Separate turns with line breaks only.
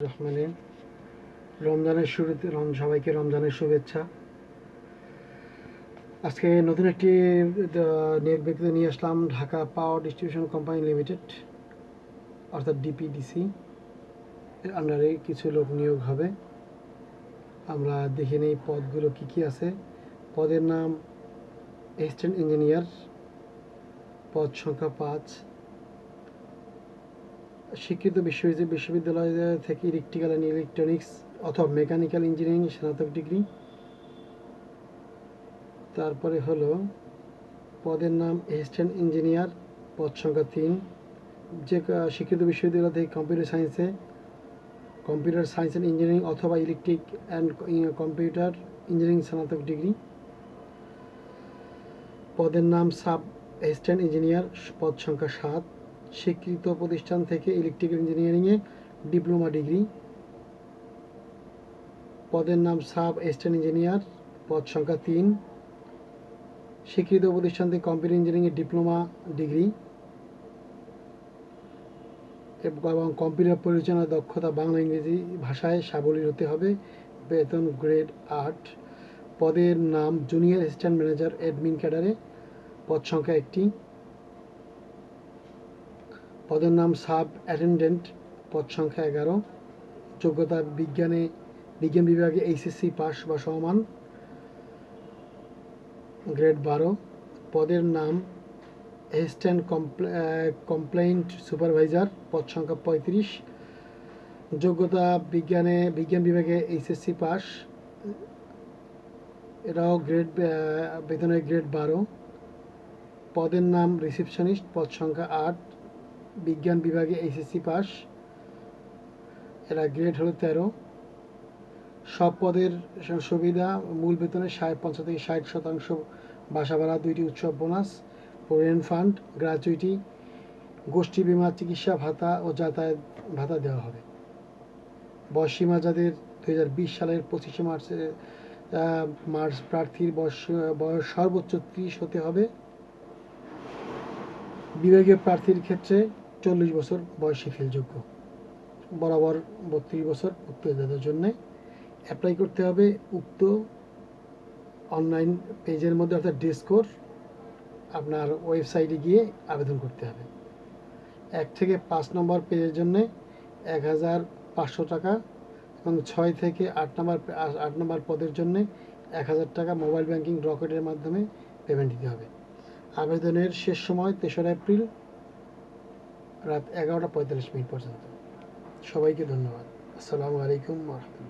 রহমানে রমজানের শুরুতে সবাইকে রমজানের শুভেচ্ছা। আজকে নতুন একটি নিয়োগ বিজ্ঞপ্তি নিয়ে আসলাম, Dhaka power distribution company limited, অর্থাৎ ডিপিডিসি। এর আন্ডারে কিছু লোক নিয়োগ হবে। আমরা দেখে নেই পদগুলো কি কি আছে। পদের নাম অ্যাসিস্ট্যান্ট ইঞ্জিনিয়ার পদ সংখ্যা পাঁচ। শিক্ষিত বিশ্ববিদ্যালয় থেকে ইলেকট্রিক্যাল অ্যান্ড ইলেকট্রনিক্স অথবা মেকানিক্যাল ইঞ্জিনিয়ারিং স্নাতক ডিগ্রি তারপরে হলো পদের নাম অ্যাসিস্ট্যান্ট ইঞ্জিনিয়ার পদ সংখ্যা তিন। যে শিক্ষিত বিশ্ববিদ্যালয় থেকে কম্পিউটার সায়েন্সে কম্পিউটার সায়েন্স অ্যান্ড ইঞ্জিনিয়ারিং অথবা ইলেকট্রিক অ্যান্ড কম্পিউটার ইঞ্জিনিয়ারিং স্নাতক ডিগ্রি পদের নাম সাব অ্যাসিস্ট্যান্ট ইঞ্জিনিয়ার পদ সংখ্যা সাত। স্বীকৃত প্রতিষ্ঠান থেকে ইলেকট্রিক্যাল ইঞ্জিনিয়ারিংয়ে ডিপ্লোমা ডিগ্রি পদের নাম সাব অ্যাসিস্ট্যান্ট ইঞ্জিনিয়ার পদ সংখ্যা তিন। স্বীকৃত প্রতিষ্ঠান থেকে কম্পিউটার ইঞ্জিনিয়ারিংয়ে ডিপ্লোমা ডিগ্রি এবং কম্পিউটার পরিচালনা দক্ষতা বাংলা ইংরেজি ভাষায় সাবলীল হতে হবে। বেতন গ্রেড আট। পদের নাম জুনিয়র অ্যাসিস্ট্যান্ট ম্যানেজার অ্যাডমিন ক্যাডারে পদ সংখ্যা একটি। পদের নাম সাব অ্যাটেন্ডেন্ট, পদ সংখ্যা এগারো। যোগ্যতা বিজ্ঞানে, বিজ্ঞান বিভাগে এইচএসসি পাস বা সমান। গ্রেড বারো। পদের নাম অ্যাসিস্ট্যান্ট কমপ্লেইন্ট সুপারভাইজার, পদ সংখ্যা পঁয়ত্রিশ। যোগ্যতা বিজ্ঞানে, বিজ্ঞান বিভাগে এইচএসসি পাস। এটাও গ্রেড বেতনের গ্রেড বারো। পদের নাম রিসেপশনিস্ট, পদ সংখ্যা আট। বিজ্ঞান বিভাগে এইচএসসি পাস। এরা গ্রেড হলো তেরো। সব পদের সুবিধা, মূল বেতনের ষাট, পঞ্চাশ থেকে ষাট শতাংশ, বাসা ভাড়া, দুইটি উৎসব বোনাস প্রভিডেন্ট ফান্ড গ্র্যাচুইটি গোষ্ঠী বিমা, চিকিৎসা ভাতা ও যাতায়াত ভাতা দেওয়া হবে। বয়সীমা যাদের দুই হাজার বিশ সালের পঁচিশে মার্চে মার্চ প্রার্থীর বয়স বয়স সর্বোচ্চ ত্রিশ হতে হবে। বিভাগীয় প্রার্থীর ক্ষেত্রে চল্লিশ বছর বয়স শিথিলযোগ্য বরাবর বত্রিশ বছর উত্তরদাতার জন্য অ্যাপ্লাই করতে হবে উক্ত অনলাইন পেজের মধ্যে, অর্থাৎ ডিসকোর আপনার ওয়েবসাইটে গিয়ে আবেদন করতে হবে। এক থেকে পাঁচ নম্বর পেজের জন্য এক হাজার পাঁচশো টাকা এবং ছয় থেকে আট নম্বর আট নম্বর পদের জন্য এক হাজার টাকা মোবাইল ব্যাংকিং রকেটের মাধ্যমে পেমেন্ট দিতে হবে। আবেদনের শেষ সময় তেসরা এপ্রিল রাত এগারোটা পঁয়তাল্লিশ মিনিট পর্যন্ত। সবাইকে ধন্যবাদ। আসসালামু আলাইকুম রহমতুল্লাহ।